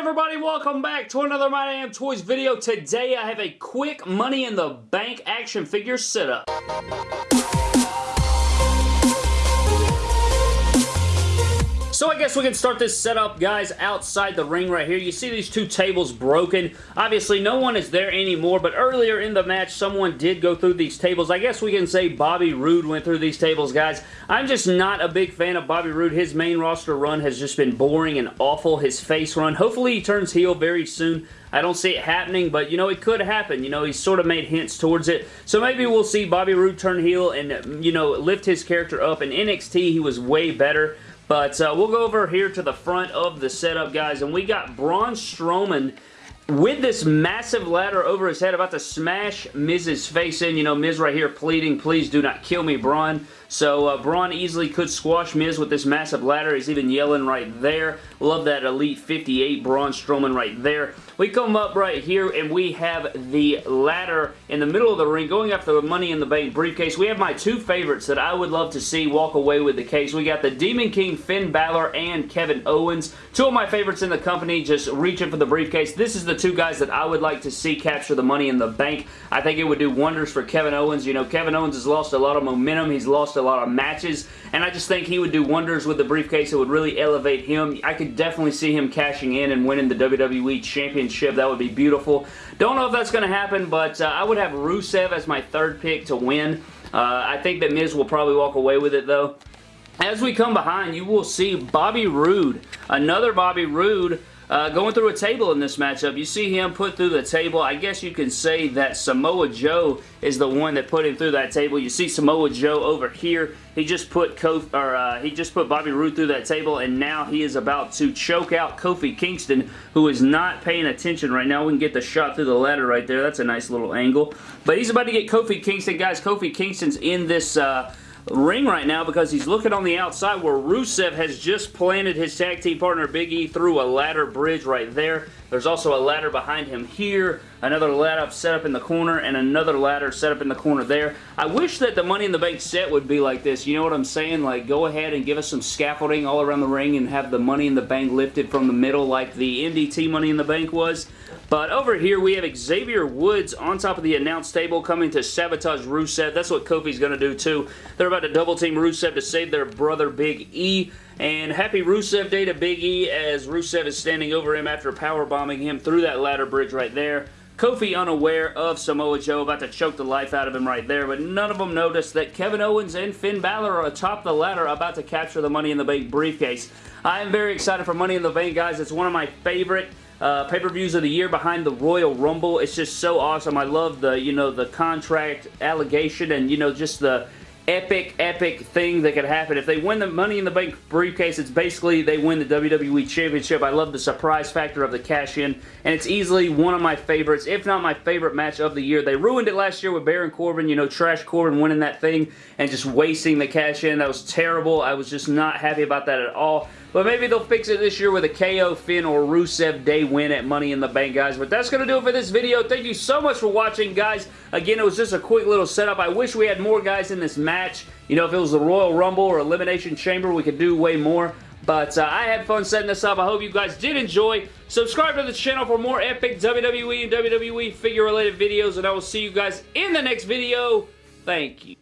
everybody? Welcome back to another My Damn Toys video. Today I have a quick Money in the Bank action figure setup. So I guess we can start this setup, guys, outside the ring right here. You see these two tables broken. Obviously, no one is there anymore, but earlier in the match, someone did go through these tables. I guess we can say Bobby Roode went through these tables, guys. I'm just not a big fan of Bobby Roode. His main roster run has just been boring and awful. His face run. Hopefully, he turns heel very soon. I don't see it happening, but, you know, it could happen. You know, he's sort of made hints towards it. So maybe we'll see Bobby Roode turn heel and, you know, lift his character up. In NXT, he was way better. But uh, we'll go over here to the front of the setup, guys, and we got Braun Strowman with this massive ladder over his head about to smash Miz's face in. You know, Miz right here pleading, please do not kill me, Braun. So uh, Braun easily could squash Miz with this massive ladder. He's even yelling right there. Love that Elite 58 Braun Strowman right there. We come up right here and we have the ladder in the middle of the ring going after the Money in the Bank briefcase. We have my two favorites that I would love to see walk away with the case. We got the Demon King Finn Balor and Kevin Owens. Two of my favorites in the company just reaching for the briefcase. This is the two guys that I would like to see capture the Money in the Bank. I think it would do wonders for Kevin Owens. You know, Kevin Owens has lost a lot of momentum. He's lost a lot of matches, and I just think he would do wonders with the briefcase. It would really elevate him. I could definitely see him cashing in and winning the WWE Championship. That would be beautiful. Don't know if that's going to happen, but uh, I would have Rusev as my third pick to win. Uh, I think that Miz will probably walk away with it, though. As we come behind, you will see Bobby Roode. Another Bobby Roode uh, going through a table in this matchup, you see him put through the table. I guess you can say that Samoa Joe is the one that put him through that table. You see Samoa Joe over here. He just put Kof or uh, he just put Bobby Roode through that table, and now he is about to choke out Kofi Kingston, who is not paying attention right now. We can get the shot through the ladder right there. That's a nice little angle. But he's about to get Kofi Kingston, guys. Kofi Kingston's in this. Uh, ring right now because he's looking on the outside where Rusev has just planted his tag team partner Big E through a ladder bridge right there. There's also a ladder behind him here, another ladder set up in the corner, and another ladder set up in the corner there. I wish that the Money in the Bank set would be like this. You know what I'm saying? Like, go ahead and give us some scaffolding all around the ring and have the Money in the Bank lifted from the middle like the MDT Money in the Bank was. But over here, we have Xavier Woods on top of the announce table coming to sabotage Rusev. That's what Kofi's going to do, too. They're about to double team Rusev to save their brother Big E. And happy Rusev Day to Big E as Rusev is standing over him after powerbombing him through that ladder bridge right there. Kofi unaware of Samoa Joe, about to choke the life out of him right there, but none of them noticed that Kevin Owens and Finn Balor are atop the ladder about to capture the Money in the Bank briefcase. I am very excited for Money in the Bank, guys. It's one of my favorite uh, pay-per-views of the year behind the Royal Rumble. It's just so awesome. I love the, you know, the contract allegation and, you know, just the epic, epic thing that could happen. If they win the Money in the Bank briefcase, it's basically they win the WWE Championship. I love the surprise factor of the cash-in, and it's easily one of my favorites, if not my favorite match of the year. They ruined it last year with Baron Corbin, you know, Trash Corbin winning that thing and just wasting the cash-in. That was terrible. I was just not happy about that at all. But maybe they'll fix it this year with a KO, Finn, or Rusev Day win at Money in the Bank, guys. But that's going to do it for this video. Thank you so much for watching, guys. Again, it was just a quick little setup. I wish we had more guys in this match. You know, if it was the Royal Rumble or Elimination Chamber, we could do way more. But uh, I had fun setting this up. I hope you guys did enjoy. Subscribe to the channel for more epic WWE and WWE figure-related videos, and I will see you guys in the next video. Thank you.